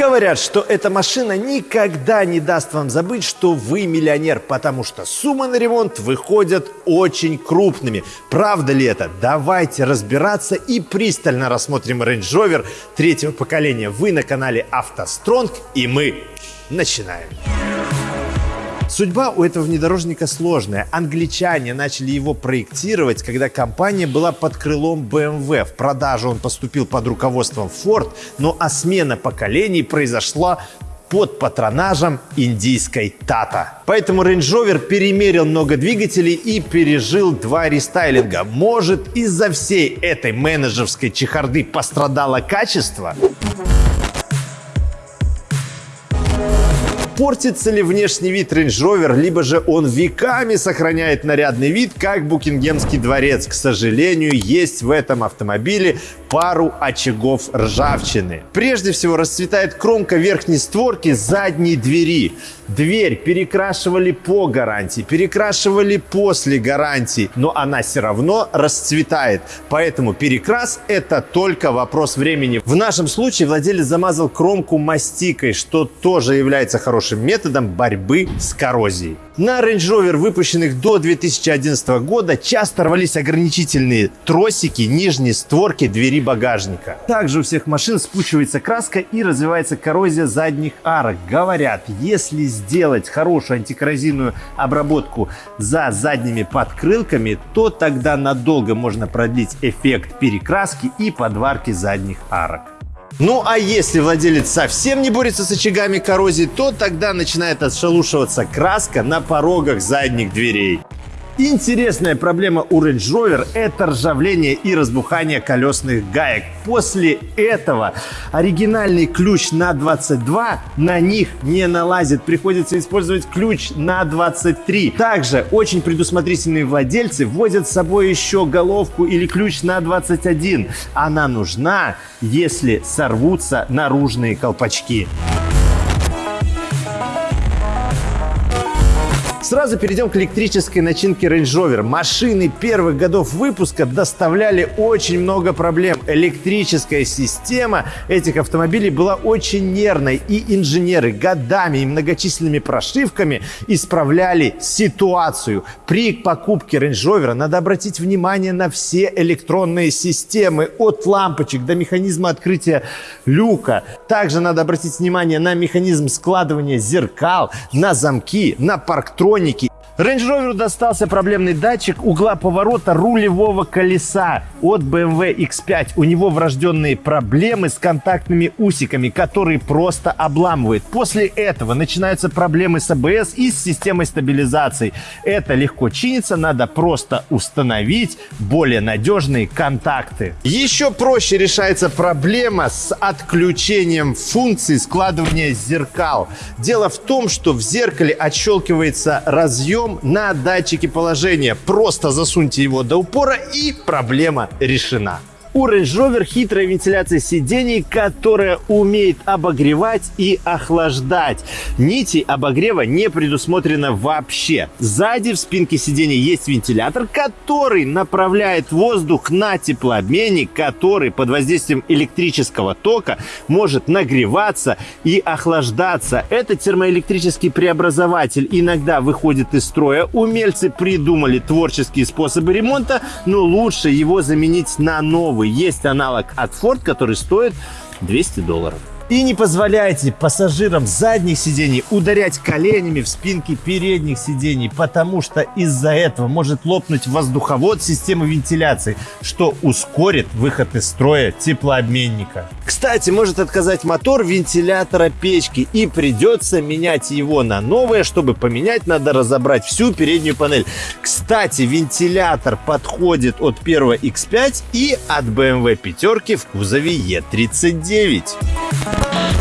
Говорят, что эта машина никогда не даст вам забыть, что вы миллионер, потому что суммы на ремонт выходят очень крупными. Правда ли это? Давайте разбираться и пристально рассмотрим Range Rover третьего поколения. Вы на канале автостронг и мы начинаем. Судьба у этого внедорожника сложная. Англичане начали его проектировать, когда компания была под крылом BMW. В продажу он поступил под руководством Ford, но а смена поколений произошла под патронажем индийской Tata. Поэтому Range Rover перемерил много двигателей и пережил два рестайлинга. Может, из-за всей этой менеджерской чехарды пострадало качество? Портится ли внешний вид Range Rover, либо же он веками сохраняет нарядный вид, как Букингемский дворец. К сожалению, есть в этом автомобиле пару очагов ржавчины. Прежде всего расцветает кромка верхней створки задней двери. Дверь перекрашивали по гарантии, перекрашивали после гарантии, но она все равно расцветает. Поэтому перекрас это только вопрос времени. В нашем случае владелец замазал кромку мастикой, что тоже является хорошим методом борьбы с коррозией. На Range Rover, выпущенных до 2011 года, часто рвались ограничительные тросики нижней створки двери багажника. Также у всех машин спучивается краска и развивается коррозия задних арок. Говорят, если сделать хорошую антикоррозийную обработку за задними подкрылками, то тогда надолго можно продлить эффект перекраски и подварки задних арок. Ну а если владелец совсем не борется с очагами коррозии, то тогда начинает отшелушиваться краска на порогах задних дверей. Интересная проблема у Range Rover – это ржавление и разбухание колесных гаек. После этого оригинальный ключ на 22 на них не налазит. Приходится использовать ключ на 23. Также очень предусмотрительные владельцы возят с собой еще головку или ключ на 21. Она нужна, если сорвутся наружные колпачки. Сразу перейдем к электрической начинке Range Rover. Машины первых годов выпуска доставляли очень много проблем. Электрическая система этих автомобилей была очень нервной, и инженеры годами и многочисленными прошивками исправляли ситуацию. При покупке Range Rover надо обратить внимание на все электронные системы, от лампочек до механизма открытия люка. Также надо обратить внимание на механизм складывания зеркал, на замки, на парктроник электроники. Range Rover достался проблемный датчик угла поворота рулевого колеса от BMW X5. У него врожденные проблемы с контактными усиками, которые просто обламывают. После этого начинаются проблемы с ABS и с системой стабилизации. Это легко чинится, надо просто установить более надежные контакты. Еще проще решается проблема с отключением функции складывания зеркал. Дело в том, что в зеркале отщелкивается разъем на датчике положения. Просто засуньте его до упора и проблема решена. У Range Rover хитрая вентиляция сидений, которая умеет обогревать и охлаждать. Нити обогрева не предусмотрено вообще. Сзади в спинке сидения есть вентилятор, который направляет воздух на теплообменник, который под воздействием электрического тока может нагреваться и охлаждаться. Это термоэлектрический преобразователь иногда выходит из строя. Умельцы придумали творческие способы ремонта, но лучше его заменить на новый новый. Есть аналог от Ford, который стоит 200 долларов. И не позволяйте пассажирам задних сидений ударять коленями в спинки передних сидений, потому что из-за этого может лопнуть воздуховод системы вентиляции, что ускорит выход из строя теплообменника. Кстати, может отказать мотор вентилятора печки и придется менять его на новое. Чтобы поменять, надо разобрать всю переднюю панель. Кстати, вентилятор подходит от первого X5 и от BMW пятерки в кузове E39. Thank you.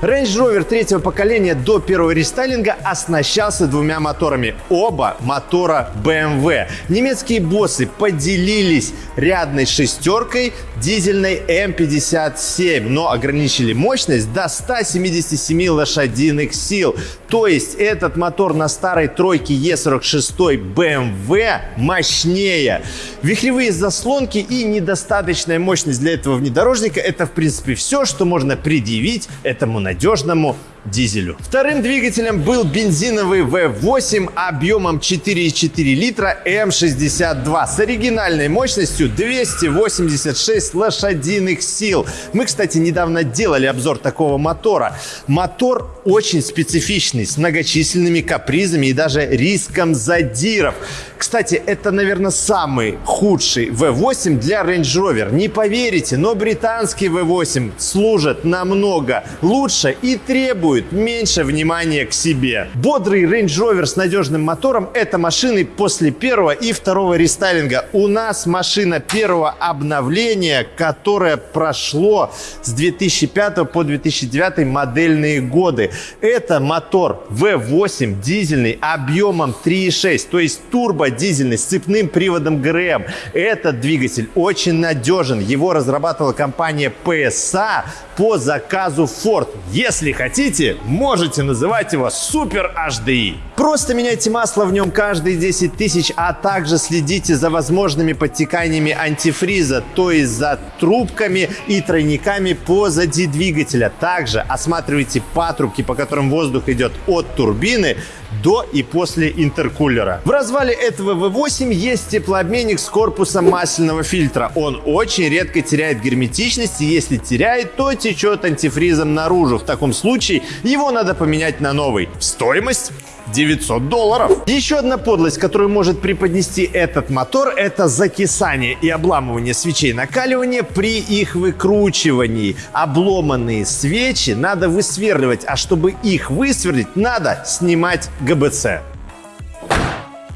Range Rover третьего поколения до первого рестайлинга оснащался двумя моторами. Оба мотора BMW. Немецкие боссы поделились рядной шестеркой дизельной M57, но ограничили мощность до 177 лошадиных сил. То есть этот мотор на старой тройке E46 BMW мощнее. Вихревые заслонки и недостаточная мощность для этого внедорожника – это, в принципе, все, что можно предъявить этому надежному дизелю. Вторым двигателем был бензиновый V8 объемом 4,4 литра М62 с оригинальной мощностью 286 лошадиных сил. Мы, кстати, недавно делали обзор такого мотора. Мотор очень специфичный, с многочисленными капризами и даже риском задиров. Кстати, это, наверное, самый худший V8 для Range Rover. Не поверите, но британский V8 служит намного лучше и требует меньше внимания к себе. Бодрый Range Rover с надежным мотором – это машины после первого и второго рестайлинга. У нас машина первого обновления, которое прошло с 2005 по 2009 модельные годы. Это мотор V8 дизельный объемом 3,6, то есть турбо дизельный с цепным приводом ГРМ. Этот двигатель очень надежен. Его разрабатывала компания PSA по заказу Ford. Если хотите, можете называть его Super HDI. Просто меняйте масло в нем каждые 10 тысяч, а также следите за возможными подтеканиями антифриза, то есть за трубками и тройниками позади двигателя. Также осматривайте патрубки, по которым воздух идет от турбины до и после интеркулера. В развале этого V8 есть теплообменник с корпусом масляного фильтра. Он очень редко теряет герметичность, и если теряет, то течет антифризом наружу. В таком случае его надо поменять на новый. Стоимость 900 долларов. Еще одна подлость, которую может преподнести этот мотор, это закисание и обламывание свечей накаливания при их выкручивании. Обломанные свечи надо высверливать, а чтобы их высверлить, надо снимать ГБЦ.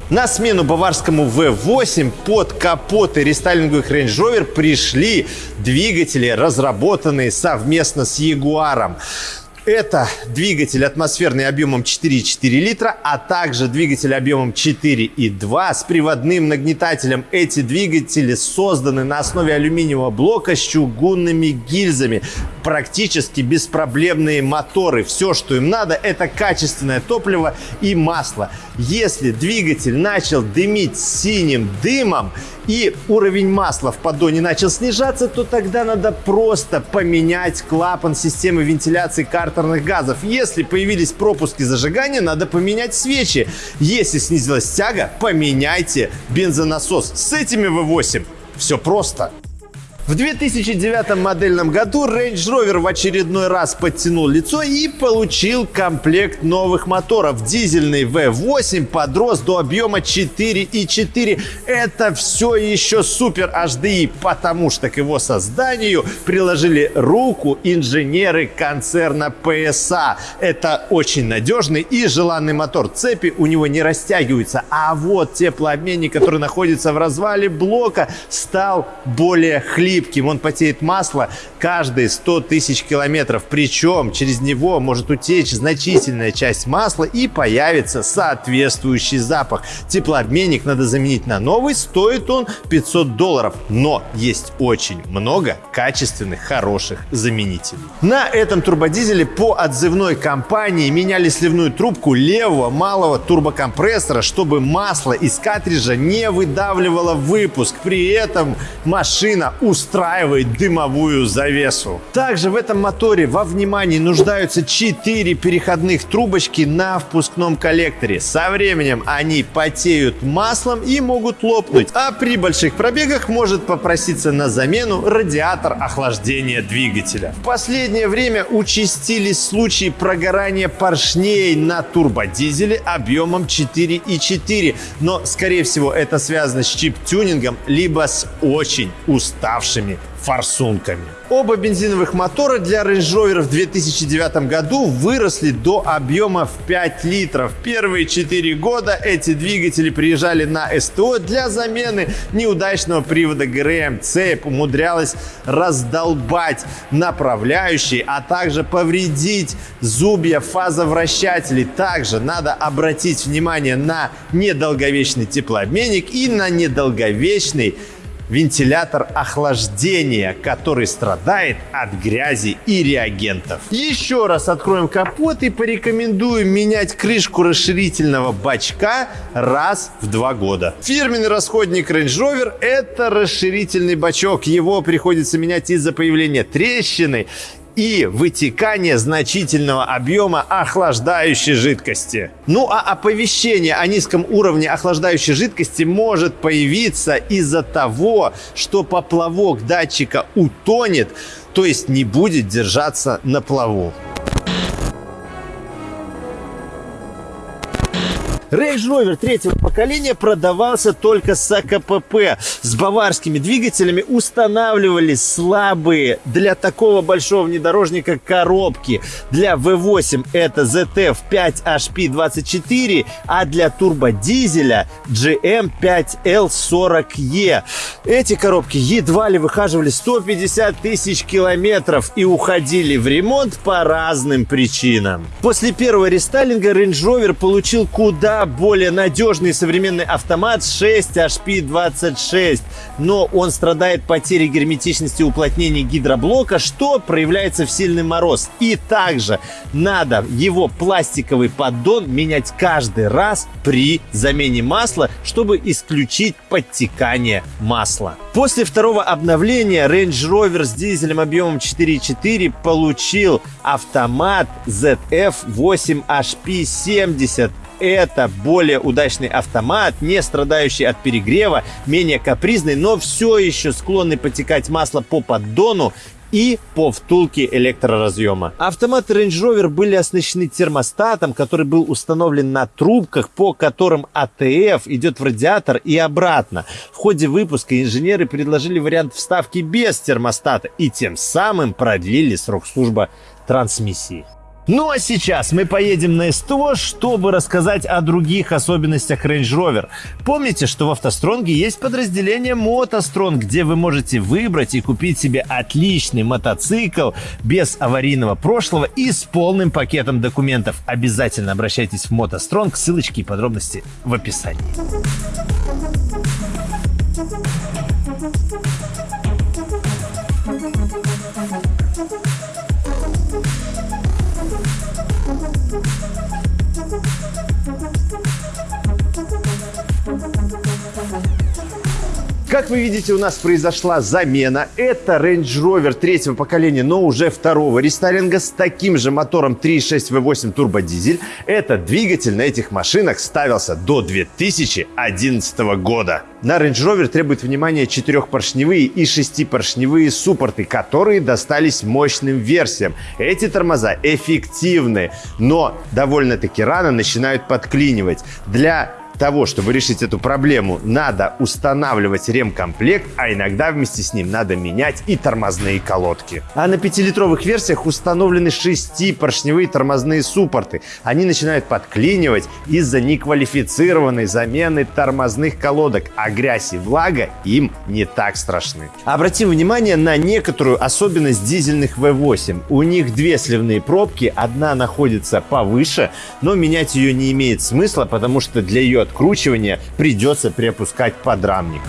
На смену баварскому V8 под капоты рестайлинговых Range Rover пришли двигатели, разработанные совместно с Jaguar. Это двигатель атмосферный объемом 4,4 литра, а также двигатель объемом 4,2 с приводным нагнетателем. Эти двигатели созданы на основе алюминиевого блока с чугунными гильзами. Практически беспроблемные моторы. Все, что им надо, это качественное топливо и масло. Если двигатель начал дымить синим дымом, и уровень масла в поддоне начал снижаться, то тогда надо просто поменять клапан системы вентиляции картерных газов. Если появились пропуски зажигания, надо поменять свечи. Если снизилась тяга, поменяйте бензонасос. С этими V8 все просто. В 2009 модельном году Range Rover в очередной раз подтянул лицо и получил комплект новых моторов. Дизельный V8 подрос до объема 4,4. Это все еще супер HDI, потому что к его созданию приложили руку инженеры концерна PSA. Это очень надежный и желанный мотор. Цепи у него не растягиваются, а вот теплообменник, который находится в развале блока, стал более хлипким липким, он потеет масло каждые 100 тысяч километров. Причем через него может утечь значительная часть масла и появится соответствующий запах. Теплообменник надо заменить на новый, стоит он 500 долларов. Но есть очень много качественных, хороших заменителей. На этом турбодизеле по отзывной компании меняли сливную трубку левого малого турбокомпрессора, чтобы масло из картриджа не выдавливало выпуск. При этом машина устраивает дымовую завесу. Также в этом моторе во внимании нуждаются 4 переходных трубочки на впускном коллекторе. Со временем они потеют маслом и могут лопнуть, а при больших пробегах может попроситься на замену радиатор охлаждения двигателя. В последнее время участились случаи прогорания поршней на турбодизеле объемом 4,4, но скорее всего это связано с чип-тюнингом либо с очень уставшим нашими форсунками. Оба бензиновых мотора для Range Rover в 2009 году выросли до объема в 5 литров. Первые 4 года эти двигатели приезжали на СТО для замены неудачного привода ГРМ. Цепь умудрялась раздолбать направляющие, а также повредить зубья фазовращателей. Также надо обратить внимание на недолговечный теплообменник и на недолговечный вентилятор охлаждения, который страдает от грязи и реагентов. Еще раз откроем капот и порекомендуем менять крышку расширительного бачка раз в два года. Фирменный расходник Range Rover – это расширительный бачок. Его приходится менять из-за появления трещины и вытекание значительного объема охлаждающей жидкости. Ну а оповещение о низком уровне охлаждающей жидкости может появиться из-за того, что поплавок датчика утонет, то есть не будет держаться на плаву. Range Rover третьего поколения продавался только с АКПП. С баварскими двигателями устанавливались слабые для такого большого внедорожника коробки. Для V8 это ZF 5HP24, а для турбодизеля GM5L40E. Эти коробки едва ли выхаживали 150 тысяч километров и уходили в ремонт по разным причинам. После первого рестайлинга Range Rover получил куда более надежный современный автомат 6 HP26, но он страдает потерей герметичности уплотнения гидроблока, что проявляется в сильный мороз. И также надо его пластиковый поддон менять каждый раз при замене масла, чтобы исключить подтекание масла. После второго обновления Range Rover с дизелем объемом 4.4 получил автомат ZF 8HP70 это более удачный автомат, не страдающий от перегрева, менее капризный, но все еще склонный потекать масло по поддону и по втулке электроразъема. Автоматы Range Rover были оснащены термостатом, который был установлен на трубках, по которым АТФ идет в радиатор и обратно. В ходе выпуска инженеры предложили вариант вставки без термостата и тем самым продлили срок службы трансмиссии. Ну а сейчас мы поедем на СТО, чтобы рассказать о других особенностях Range Rover. Помните, что в автостронге есть подразделение Мотострон, где вы можете выбрать и купить себе отличный мотоцикл без аварийного прошлого и с полным пакетом документов. Обязательно обращайтесь в Мотостронг, ссылочки и подробности в описании. Как вы видите, у нас произошла замена. Это Range Rover третьего поколения, но уже второго рестайлинга с таким же мотором 3.6 V8 турбодизель. Этот двигатель на этих машинах ставился до 2011 года. На Range Rover требует внимания четырехпоршневые и шестипоршневые суппорты, которые достались мощным версиям. Эти тормоза эффективны, но довольно-таки рано начинают подклинивать. Для того, чтобы решить эту проблему, надо устанавливать ремкомплект, а иногда вместе с ним надо менять и тормозные колодки. А на пятилитровых версиях установлены шестипоршневые тормозные суппорты. Они начинают подклинивать из-за неквалифицированной замены тормозных колодок, а грязь и влага им не так страшны. Обратим внимание на некоторую особенность дизельных V8. У них две сливные пробки, одна находится повыше, но менять ее не имеет смысла, потому что для ее откручивания придется приопускать подрамник.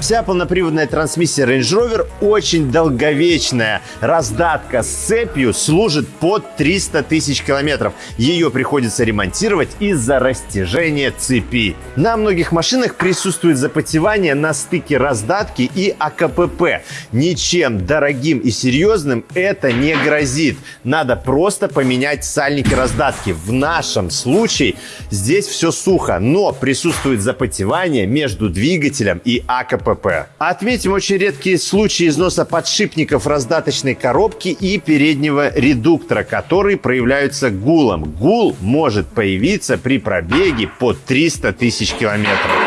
Вся полноприводная трансмиссия Range Rover очень долговечная. Раздатка с цепью служит под 300 тысяч километров. Ее приходится ремонтировать из-за растяжения цепи. На многих машинах присутствует запотевание на стыке раздатки и АКПП. Ничем дорогим и серьезным это не грозит. Надо просто поменять сальники раздатки. В нашем случае здесь все сухо, но присутствует запотевание между двигателем и АКПП. КПП. Отметим очень редкие случаи износа подшипников раздаточной коробки и переднего редуктора, которые проявляются гулом. Гул может появиться при пробеге по 300 тысяч километров.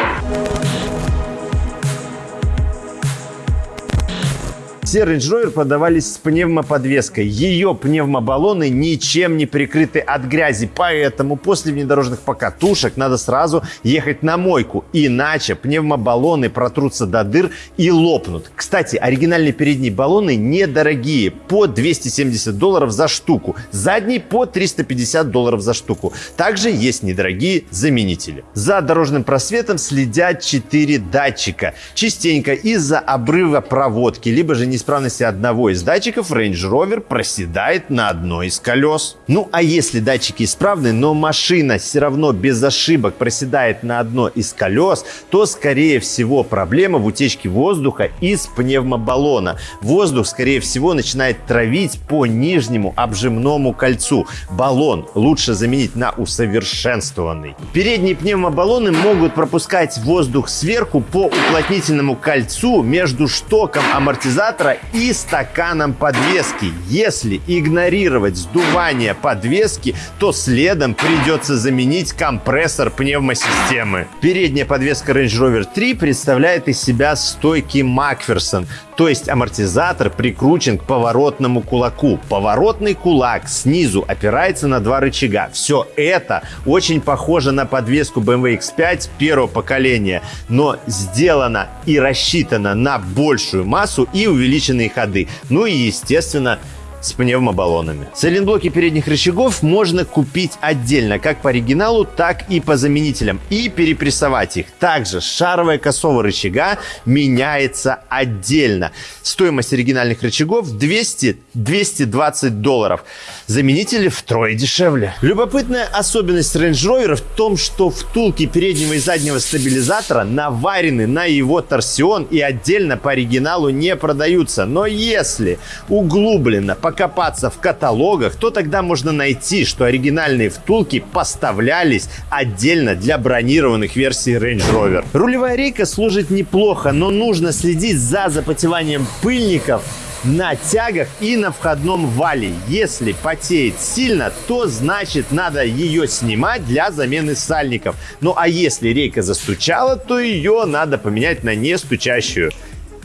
Все Range Rover продавались с пневмоподвеской. Ее пневмобаллоны ничем не прикрыты от грязи, поэтому после внедорожных покатушек надо сразу ехать на мойку, иначе пневмобаллоны протрутся до дыр и лопнут. Кстати, оригинальные передние баллоны недорогие, по 270 долларов за штуку, задний по 350 долларов за штуку. Также есть недорогие заменители. За дорожным просветом следят 4 датчика. Частенько из-за обрыва проводки, либо же неисправности одного из датчиков Range Rover проседает на одной из колес. Ну а если датчики исправны, но машина все равно без ошибок проседает на одно из колес, то скорее всего проблема в утечке воздуха из пневмобаллона. Воздух скорее всего начинает травить по нижнему обжимному кольцу. Баллон лучше заменить на усовершенствованный. Передние пневмобаллоны могут пропускать воздух сверху по уплотнительному кольцу между штоком амортизатора и стаканом подвески. Если игнорировать сдувание подвески, то следом придется заменить компрессор пневмосистемы. Передняя подвеска Range Rover 3 представляет из себя стойки Макферсон, то есть амортизатор прикручен к поворотному кулаку. Поворотный кулак снизу опирается на два рычага. Все это очень похоже на подвеску BMW X5 первого поколения, но сделано и рассчитано на большую массу и увеличенные ходы. Ну и, естественно, с пневмобаллонами. Сайлентблоки передних рычагов можно купить отдельно, как по оригиналу, так и по заменителям, и перепрессовать их. Также шаровая косого рычага меняется отдельно. Стоимость оригинальных рычагов 200-220 долларов. Заменители втрое дешевле. Любопытная особенность Range Rover в том, что втулки переднего и заднего стабилизатора наварены на его торсион и отдельно по оригиналу не продаются. Но если углубленно по покопаться в каталогах, то тогда можно найти, что оригинальные втулки поставлялись отдельно для бронированных версий Range Rover. Рулевая рейка служит неплохо, но нужно следить за запотеванием пыльников на тягах и на входном вале. Если потеет сильно, то значит надо ее снимать для замены сальников. Ну а если рейка застучала, то ее надо поменять на не стучащую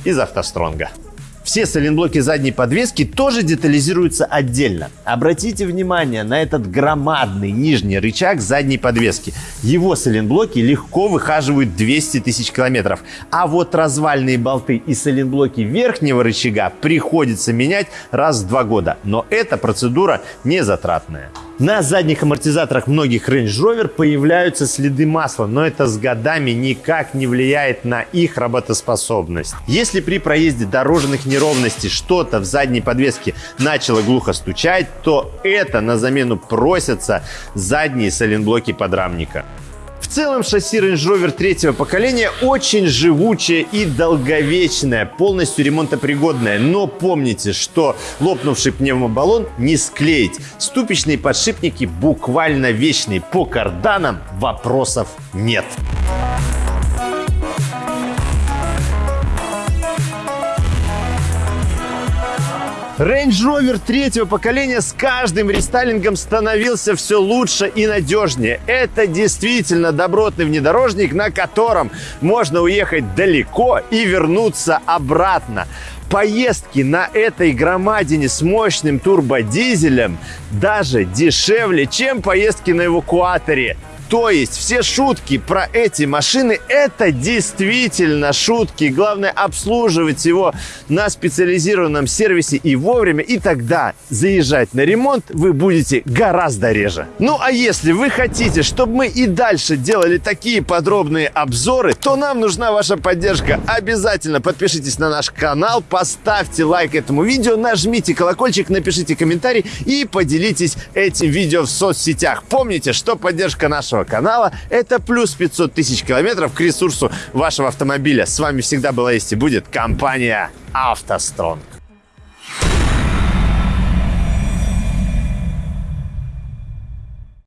из Автостронга. Все сайлентблоки задней подвески тоже детализируются отдельно. Обратите внимание на этот громадный нижний рычаг задней подвески. Его сайлентблоки легко выхаживают 200 тысяч километров. А вот развальные болты и сайлентблоки верхнего рычага приходится менять раз в два года. Но эта процедура не затратная. На задних амортизаторах многих Range Rover появляются следы масла, но это с годами никак не влияет на их работоспособность. Если при проезде дорожных неровностей что-то в задней подвеске начало глухо стучать, то это на замену просятся задние сайлентблоки подрамника. В целом шасси Range Rover третьего поколения очень живучее и долговечное, полностью ремонтопригодное. Но помните, что лопнувший пневмобаллон не склеить. Ступичные подшипники буквально вечные. По карданам вопросов нет. Range Rover третьего поколения с каждым рестайлингом становился все лучше и надежнее. Это действительно добротный внедорожник, на котором можно уехать далеко и вернуться обратно. Поездки на этой громадине с мощным турбодизелем даже дешевле, чем поездки на эвакуаторе. То есть все шутки про эти машины это действительно шутки. Главное обслуживать его на специализированном сервисе и вовремя. И тогда заезжать на ремонт вы будете гораздо реже. Ну а если вы хотите, чтобы мы и дальше делали такие подробные обзоры, то нам нужна ваша поддержка. Обязательно подпишитесь на наш канал, поставьте лайк этому видео, нажмите колокольчик, напишите комментарий и поделитесь этим видео в соцсетях. Помните, что поддержка нашего нашего канала. Это плюс 500 тысяч километров к ресурсу вашего автомобиля. С вами всегда была есть и будет компания «АвтоСтронг».